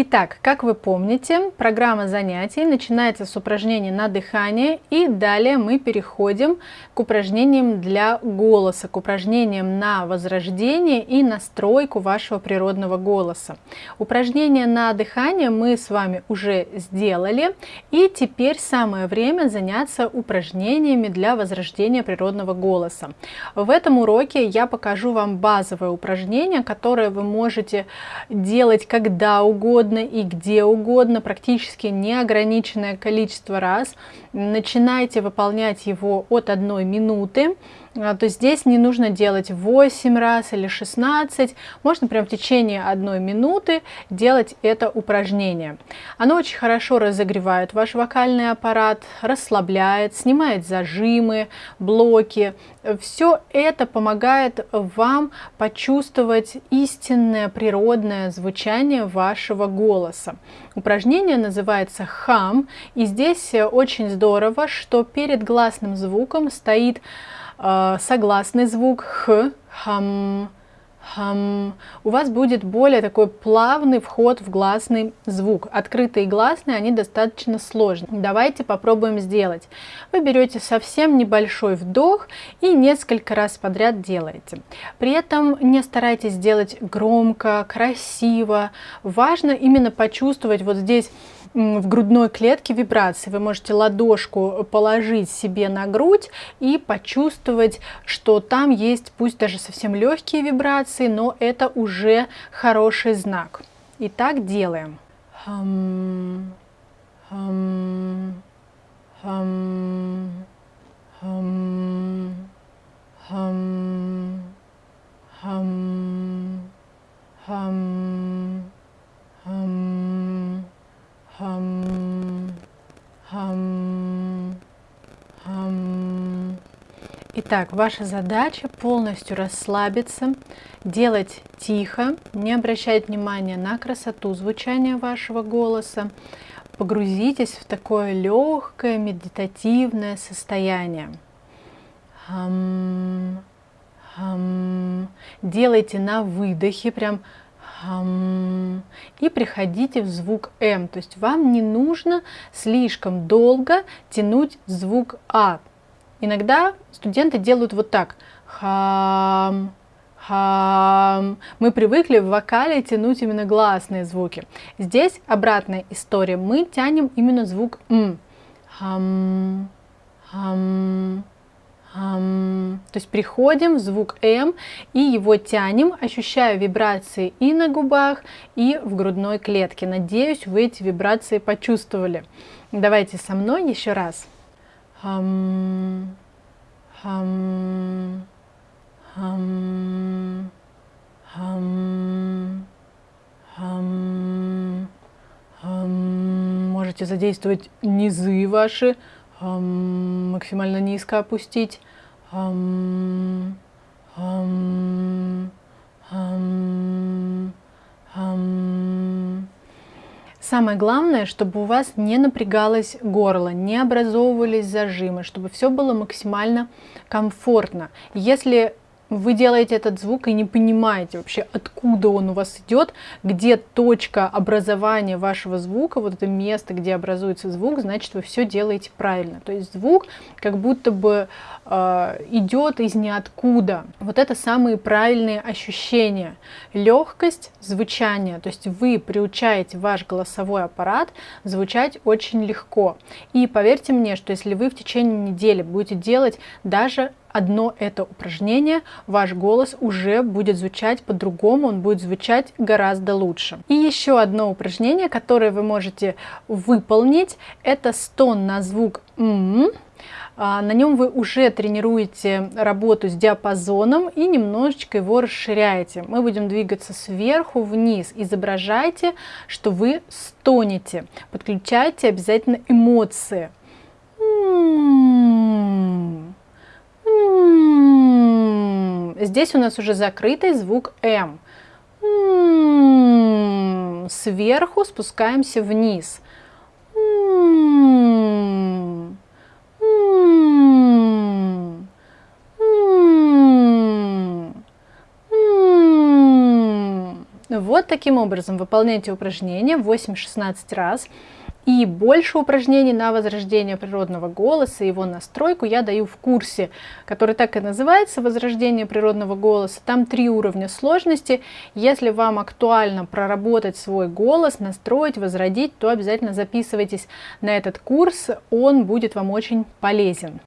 Итак, как вы помните, программа занятий начинается с упражнений на дыхание и далее мы переходим к упражнениям для голоса, к упражнениям на возрождение и настройку вашего природного голоса. Упражнения на дыхание мы с вами уже сделали и теперь самое время заняться упражнениями для возрождения природного голоса. В этом уроке я покажу вам базовое упражнение, которое вы можете делать когда угодно, угодно и где угодно, практически неограниченное количество раз. Начинайте выполнять его от одной минуты. А, то здесь не нужно делать 8 раз или 16, можно прям в течение одной минуты делать это упражнение. Оно очень хорошо разогревает ваш вокальный аппарат, расслабляет, снимает зажимы, блоки. Все это помогает вам почувствовать истинное природное звучание вашего голоса. Упражнение называется хам, и здесь очень здорово, что перед гласным звуком стоит Э, согласный звук х, хам, хам. У вас будет более такой плавный вход в гласный звук. Открытые гласные, они достаточно сложные. Давайте попробуем сделать. Вы берете совсем небольшой вдох и несколько раз подряд делаете. При этом не старайтесь делать громко, красиво. Важно именно почувствовать вот здесь в грудной клетке вибрации. Вы можете ладошку положить себе на грудь и почувствовать, что там есть, пусть даже совсем легкие вибрации, но это уже хороший знак. Итак, делаем. Хам, хам, хам, хам, хам, хам, хам, хам. Хам, хам, хам. Итак, ваша задача полностью расслабиться, делать тихо, не обращать внимания на красоту звучания вашего голоса. Погрузитесь в такое легкое медитативное состояние. Хам, хам. Делайте на выдохе прям и приходите в звук М. То есть вам не нужно слишком долго тянуть звук А. Иногда студенты делают вот так. Хам, хам. Мы привыкли в вокале тянуть именно гласные звуки. Здесь обратная история. Мы тянем именно звук М. Хам, хам, то есть приходим в звук М и его тянем, ощущая вибрации и на губах, и в грудной клетке. Надеюсь, вы эти вибрации почувствовали. Давайте со мной еще раз. Хам, хам, хам, хам, хам, хам. Можете задействовать низы ваши, максимально низко опустить. Хам, хам, хам, хам. Самое главное, чтобы у вас не напрягалось горло, не образовывались зажимы, чтобы все было максимально комфортно. Если вы делаете этот звук и не понимаете вообще, откуда он у вас идет, где точка образования вашего звука, вот это место, где образуется звук, значит, вы все делаете правильно. То есть звук как будто бы э, идет из ниоткуда. Вот это самые правильные ощущения. Легкость звучания, то есть вы приучаете ваш голосовой аппарат звучать очень легко. И поверьте мне, что если вы в течение недели будете делать даже одно это упражнение, ваш голос уже будет звучать по-другому, он будет звучать гораздо лучше. И еще одно упражнение, которое вы можете выполнить, это стон на звук «м». А, на нем вы уже тренируете работу с диапазоном и немножечко его расширяете. Мы будем двигаться сверху вниз. Изображайте, что вы стонете. Подключайте обязательно эмоции. М -м -м. Здесь у нас уже закрытый звук М. Сверху спускаемся вниз. Вот таким образом выполняйте упражнение 8-16 раз. И больше упражнений на возрождение природного голоса, его настройку я даю в курсе, который так и называется «Возрождение природного голоса». Там три уровня сложности. Если вам актуально проработать свой голос, настроить, возродить, то обязательно записывайтесь на этот курс, он будет вам очень полезен.